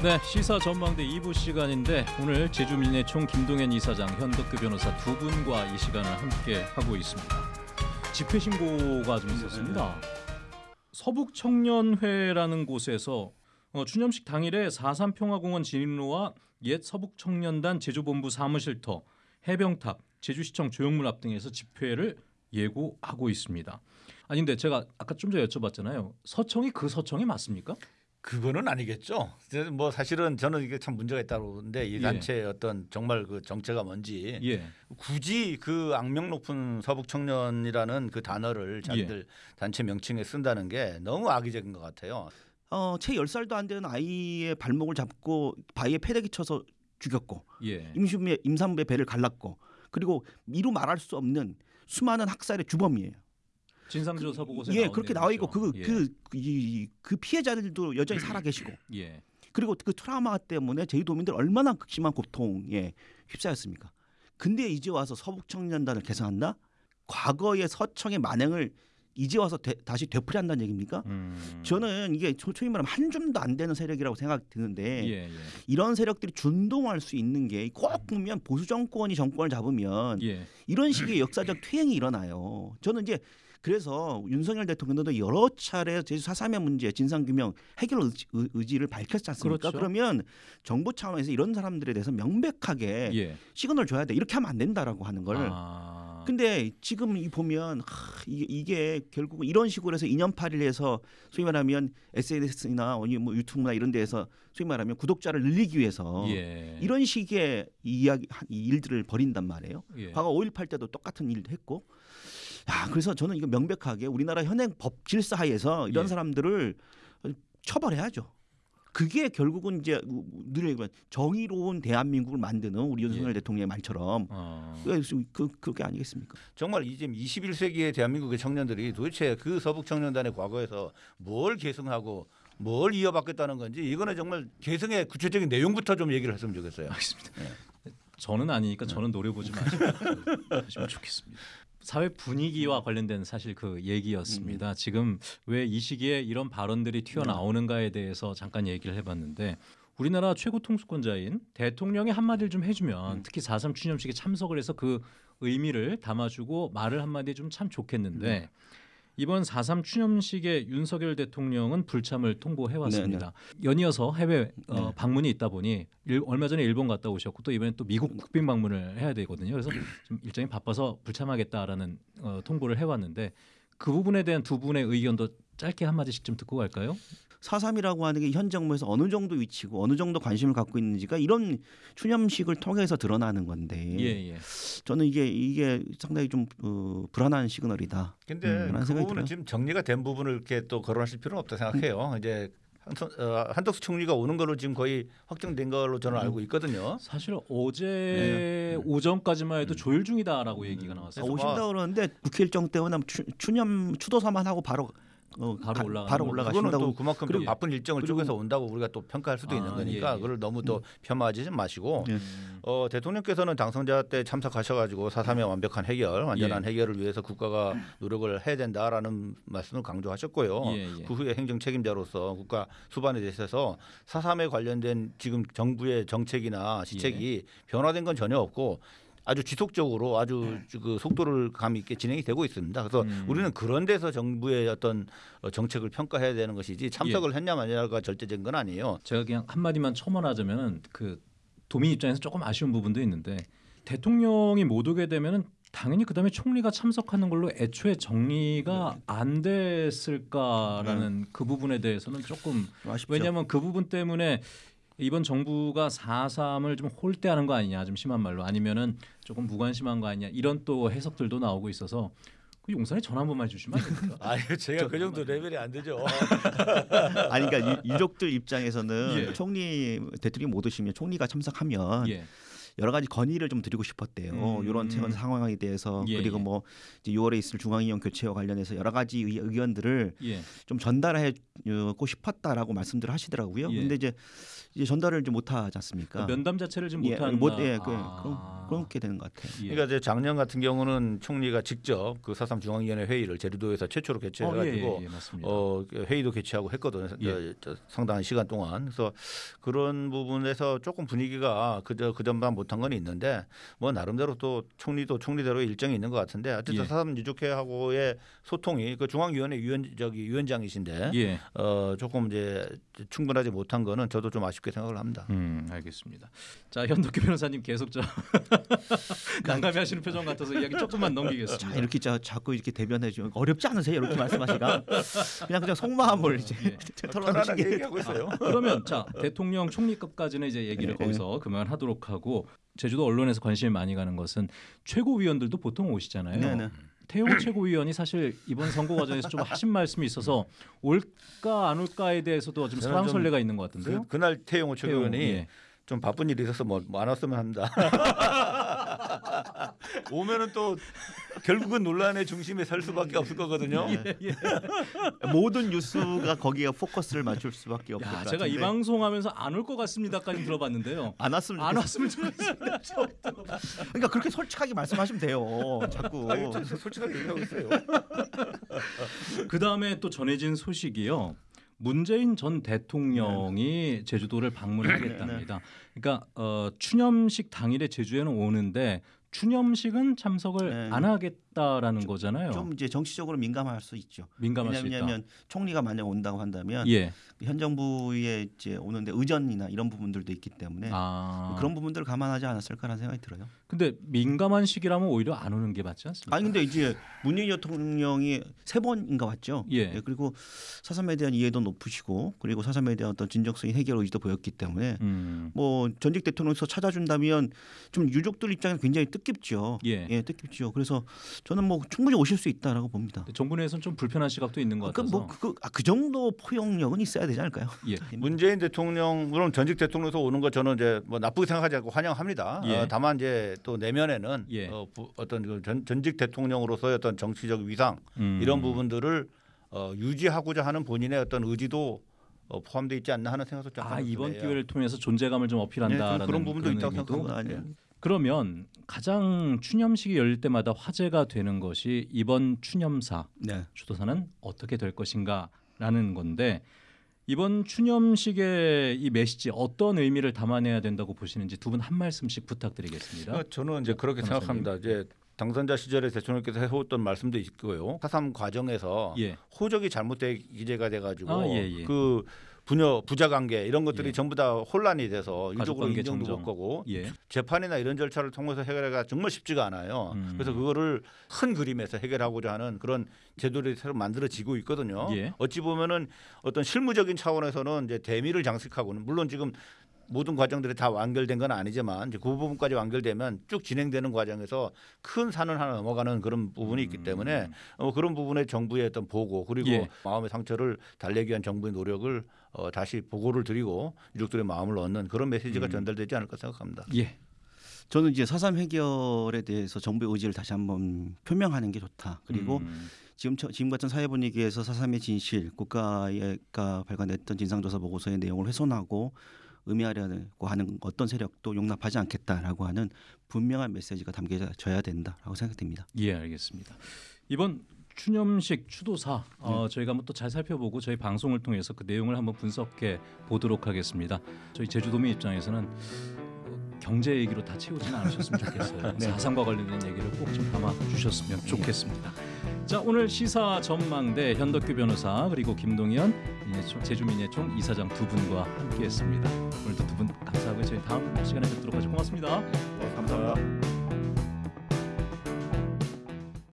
네, 시사 전망대 2부 시간인데 오늘 제주민의 총 김동현 이사장, 현덕규 변호사 두 분과 이 시간을 함께 하고 있습니다. 집회 신고가 좀 있었습니다. 서북 청년회라는 곳에서 어, 추념식 당일에 4.3 평화공원 진입로와 옛 서북 청년단 제주본부 사무실터, 해병탑, 제주시청 조형물 앞 등에서 집회를 예고하고 있습니다. 아니 근데 제가 아까 좀 전에 여쭤봤잖아요. 서청이 그 서청이 맞습니까? 그거는 아니겠죠. 뭐 사실은 저는 이게 참 문제가 있다고 보는데 이 예. 단체의 어떤 정말 그 정체가 뭔지 예. 굳이 그 악명 높은 서북 청년이라는 그 단어를 자기들 단체 명칭에 쓴다는 게 너무 악의적인 것 같아요. 어, 채 10살도 안 되는 아이의 발목을 잡고 바위에 패대기 쳐서 죽였고 예. 임신부의 임산부의 배를 갈랐고 그리고 이루 말할 수 없는 수많은 학살의 주범이에요. 진상조사 보고서에 예, 나온 그렇게 나와 있고 내용이죠. 그그그그 피해자들도 여전히 살아 계시고 예. 그리고 그 트라우마 때문에 제주도민들 얼마나 극심한 고통에 휩싸였습니까? 근데 이제 와서 서북 청년단을 개성한다? 과거의 서청의 만행을 이제 와서 되- 다시 되풀이한다는 얘기입니까? 음. 저는 이게 소- 소위 말하면 한 줌도 안 되는 세력이라고 생각 드는데 예, 예. 이런 세력들이 준동할 수 있는 게 꼭 보면 보수 정권이 정권을 잡으면 예. 이런 식의 역사적 퇴행이 일어나요. 저는 이제 그래서 윤석열 대통령도 여러 차례 제주 사삼의 문제 진상규명 해결 의지, 의- 의지 를 밝혔지 않습니까? 그렇죠. 그러면 정부 차원에서 이런 사람들에 대해서 명백하게 예. 시그널 줘야 돼. 이렇게 하면 안 된다라고 하는 걸. 아. 근데 지금 이 보면 하, 이게, 이게 결국은 이런 식으로 해서 이념팔이 해서 소위 말하면 SNS나 뭐 유튜브나 이런 데에서 소위 말하면 구독자를 늘리기 위해서 예. 이런 식의 이야기 이 일들을 벌인단 말이에요. 예. 과거 5.18 때도 똑같은 일을 했고. 야, 그래서 저는 이거 명백하게 우리나라 현행 법 질서 하에서 이런 예. 사람들을 처벌해야죠. 그게 결국은 이제 늘 얘기하면 정의로운 대한민국을 만드는 우리 윤석열 예. 대통령의 말처럼 어. 그, 그, 그게 아니겠습니까? 정말 이제 21세기의 대한민국의 청년들이 도대체 그 서북 청년단의 과거에서 뭘 계승하고 뭘 이어받겠다는 건지 이거는 정말 계승의 구체적인 내용부터 좀 얘기를 했으면 좋겠어요. 알겠습니다. 저는 아니니까 저는 노려보지 마시고 하시면 좋겠습니다. 사회 분위기와 관련된 사실 그 얘기였습니다. 지금 왜 이 시기에 이런 발언들이 튀어나오는가에 대해서 잠깐 얘기를 해봤는데 우리나라 최고 통수권자인 대통령이 한마디를 좀 해주면 특히 4.3 추념식에 참석을 해서 그 의미를 담아주고 말을 한마디 좀 참 좋겠는데 이번 4.3 추념식에 윤석열 대통령은 불참을 통보해왔습니다. 연이어서 해외 어, 방문이 있다 보니 일- 얼마 전에 일본 갔다 오셨고 또 이번에 또 미국 국빈 방문을 해야 되거든요. 그래서 좀 일정이 바빠서 불참하겠다라는 어, 통보를 해왔는데 그 부분에 대한 두 분의 의견도 짧게 한 마디씩 좀 듣고 갈까요? 사삼이라고 하는 게 현 정부에서 어느 정도 위치고 어느 정도 관심을 갖고 있는지가 이런 추념식을 통해서 드러나는 건데 예, 예. 저는 이게 이게 상당히 좀 어, 불안한 시그널이다. 근데 음, 그런 그 부분은 들어요. 지금 정리가 된 부분을 이렇게 또 거론하실 필요는 없다 생각해요. 이제 한선, 어, 한덕수 총리가 오는 걸로 지금 거의 확정된 걸로 저는 알고 있거든요. 사실 어제 오전까지만 해도 조율 중이다라고 얘기가 아, 나왔어요. 오신다 뭐- 그러는데 국회 일정 때문에 추, 추념 추도사만 하고 바로 어, 바로 가- 올라가는 바로 올라가신다고 또 그만큼 좀 그리고- 바쁜 일정을 그리고- 쪼개서 온다고 우리가 또 평가할 수도 있는 아, 거니까 예, 예. 그걸 너무 또 폄하하지 마시고 예. 어, 대통령께서는 당선자 때 참석하셔가지고 사삼의 완벽한 해결, 완전한 예. 해결을 위해서 국가가 노력을 해야 된다라는 말씀을 강조하셨고요. 예, 예. 그 후에 행정 책임자로서 국가 수반에 대해서 사삼에 관련된 지금 정부의 정책이나 시책이 예. 변화된 건 전혀 없고 아주 지속적으로 아주 그 속도를 감 있게 진행이 되고 있습니다. 그래서 음. 우리는 그런 데서 정부의 어떤 어, 정책을 평가해야 되는 것이지 예. 참석을 했냐 마냐가 절대적인 건 아니에요. 제가 그냥 한 마디만 첨언하자면은 그 도민 입장에서 조금 아쉬운 부분도 있는데 대통령이 못 오게 되면은 당연히 그다음에 총리가 참석하는 걸로 애초에 정리가 안 됐을까라는 그 부분에 대해서는 조금 아쉽죠. 왜냐하면 그 부분 때문에 이번 정부가 4.3을 좀 홀대하는 거 아니냐 좀 심한 말로 아니면은 조금 무관심한 거 아니냐 이런 또 해석들도 나오고 있어서 그 용산에 전화 한 번만 해주시면 안 됩니까? 아유 제가 그 정도 레벨이 안 되죠. 아니 그러니까 유- 유족들 입장에서는 예. 총리 대통령이 못 오시면 총리가 참석하면 예. 여러 가지 건의를 좀 드리고 싶었대요. 음. 이런 최근 상황에 대해서 예, 그리고 예. 뭐 이제 6월에 있을 중앙위원 교체와 관련해서 여러 가지 의- 의견들을 예. 좀 전달하고 싶었다라고 말씀들을 하시더라고요. 예. 근데 이제 이제 전달을 좀 못하지 않습니까? 면담 자체를 좀 예, 못한다. 못, 예, 그, 아. 그런 그렇게 되는 것 같아요. 예. 그러니까 이제 작년 같은 경우는 총리가 직접 그 사삼 중앙위원회 회의를 제주도에서 최초로 어, 예, 개최해가지고 예, 예. 어, 회의도 개최하고 했거든요. 예. 상당한 시간 동안. 그래서 그런 부분에서 조금 분위기가 그저 그전만 못한 건 있는데 뭐 나름대로 또 총리도 총리대로 일정이 있는 것 같은데 어쨌든 예. 사삼 유족회하고의 소통이 그 중앙위원회 위원 저기 위원장이신데 예. 어, 조금 이제 충분하지 못한 거는 저도 좀 아쉽게 생각을 합니다. 음, 알겠습니다. 자, 현덕규 변호사님 계속 저 난감해하시는 표정 같아서 이야기 조금만 자, 넘기겠습니다. 이렇게 자, 자꾸 이렇게 대변해 주면 어렵지 않으세요? 이렇게 말씀하시가 그냥 그냥 속마음을 이제 예. 털어놓으시게 편안하게 얘기하고 있어요. 그러면 자 대통령 총리급까지는 이제 얘기를 예, 거기서 그만하도록 하고 제주도 언론에서 관심이 많이 가는 것은 최고위원들도 보통 오시잖아요. 네, 네. 태호 최고위원이 사실 이번 선거 과정에서 좀 하신 말씀이 있어서 올까 안 올까에 대해서도 좀 설왕설래가 있는 것 같은데요. 그, 그날 태용호 최고위원이 예. 좀 바쁜 일이 있어서 뭐 안 왔으면 합니다. 오면은 또 결국은 논란의 중심에 설 수밖에 없을 거거든요. 예. 모든 뉴스가 거기에 포커스를 맞출 수밖에 없을 것 야, 제가 이 방송하면서 안 올 것 같습니다까지 들어봤는데요. 안 왔으면 안. 왔으면 좋겠습니다. 그러니까 그렇게 솔직하게 말씀하시면 돼요. 자꾸 아니, 저 솔직하게 얘기하고 있어요. 그 다음에 또 전해진 소식이요. 문재인 전 대통령이 제주도를 방문하겠답니다. 그러니까 어, 추념식 당일에 제주에는 오는데 추념식은 참석을 네. 안 하겠다 라는 거잖아요. 좀 이제 정치적으로 민감할 수 있죠. 민감할 수 있다. 왜냐하면 총리가 만약 온다고 한다면 예. 현 정부에 이제 오는데 의전이나 이런 부분들도 있기 때문에 아 그런 부분들을 감안하지 않았을까라는 생각이 들어요. 근데 민감한 시기라면 오히려 안 오는 게 맞지 않습니까? 아니 근데 이제 문재인 대통령이 세 번인가 왔죠. 예. 그리고 사삼에 대한 이해도 높으시고 그리고 사삼에 대한 어떤 진정성인 해결 의지도 보였기 때문에 음. 뭐 전직 대통령에서 찾아준다면 좀 유족들 입장에서 굉장히 뜻깊죠. 예. 뜻깊죠. 그래서 저는 뭐 충분히 오실 수 있다라고 봅니다. 정부 내에서는 좀 불편한 시각도 있는 것그 같아서. 뭐그 아, 그 정도 포용력은 있어야 되지 않을까요? 예. 문재인 대통령 물론 전직 대통령에서 오는 거 저는 이제 뭐 나쁘게 생각하지 않고 환영합니다. 예. 어, 다만 이제 또 내면에는 예. 어, 부, 어떤 그 전, 전직 대통령으로서의 어떤 정치적 위상 음. 이런 부분들을 어, 유지하고자 하는 본인의 어떤 의지도 어, 포함되어 있지 않나 하는 생각도 좀 아 이번. 기회를 통해서 존재감을 좀 네, 어필한다라는 그- 그런 부분도 있다고 생각합니다. 그러면 가장 추념식이 열릴 때마다 화제가 되는 것이 이번 추념사 네. 추도사는 어떻게 될 것인가라는 건데 이번 추념식의 이 메시지 어떤 의미를 담아내야 된다고 보시는지 두 분 한 말씀씩 부탁드리겠습니다. 그러니까 저는 이제 그렇게 변호사님. 생각합니다. 이제 당선자 시절에 대통령께서 해왔던 말씀도 있고요. 사삼 과정에서 예. 호적이 잘못되게 기재가 돼가지고 아, 예, 예. 그 부녀 부자 관계 이런 것들이 예. 전부 다 혼란이 돼서 유족으로 인정도. 못 하고 예. 재판이나 이런 절차를 통해서 해결하기가 정말 쉽지가 않아요. 음. 그래서 그거를 큰 그림에서 해결하고자 하는 그런 제도들이 새로 만들어지고 있거든요. 예. 어찌 보면은 어떤 실무적인 차원에서는 이제 대미를 장식하고는 물론 지금 모든 과정들이 다 완결된 건 아니지만 이제 그 부분까지 완결되면 쭉 진행되는 과정에서 큰 산을 하나 넘어가는 그런 부분이 있기 때문에 어, 그런 부분에 정부의 어떤 보고 그리고 음. 예. 마음의 상처를 달래기 위한 정부의 노력을 어, 다시 보고를 드리고 유족들의 마음을 얻는 그런 메시지가 음. 전달되지 않을까 생각합니다. 예. 저는 이제 사삼 해결에 대해서 정부의 의지를 다시 한번 표명하는 게 좋다. 그리고 음. 지금 처- 지금 같은 사회 분위기에서 사삼의 진실, 국가가 발간했던 진상조사 보고서의 내용을 훼손하고 의미하려고 하는 어떤 세력도 용납하지 않겠다라고 하는 분명한 메시지가 담겨져야 된다라고 생각됩니다. 예, 알겠습니다. 이번 추념식 추도사 어, 저희가 한번 또 잘 살펴보고 저희 방송을 통해서 그 내용을 한번 분석해 보도록 하겠습니다. 저희 제주도민 입장에서는 어, 경제 얘기로 다 채우지는 않으셨으면 좋겠어요. 네. 사상과 관련된 얘기를 꼭 좀 담아 주셨으면 좋겠습니다. 자 오늘 시사 전망대 현덕규 변호사 그리고 김동현 민예총, 제주민예총 이사장 두 분과 함께했습니다. 오늘도 두 분 감사하고 저희 다음 시간에 뵙도록 하죠. 고맙습니다. 감사합니다.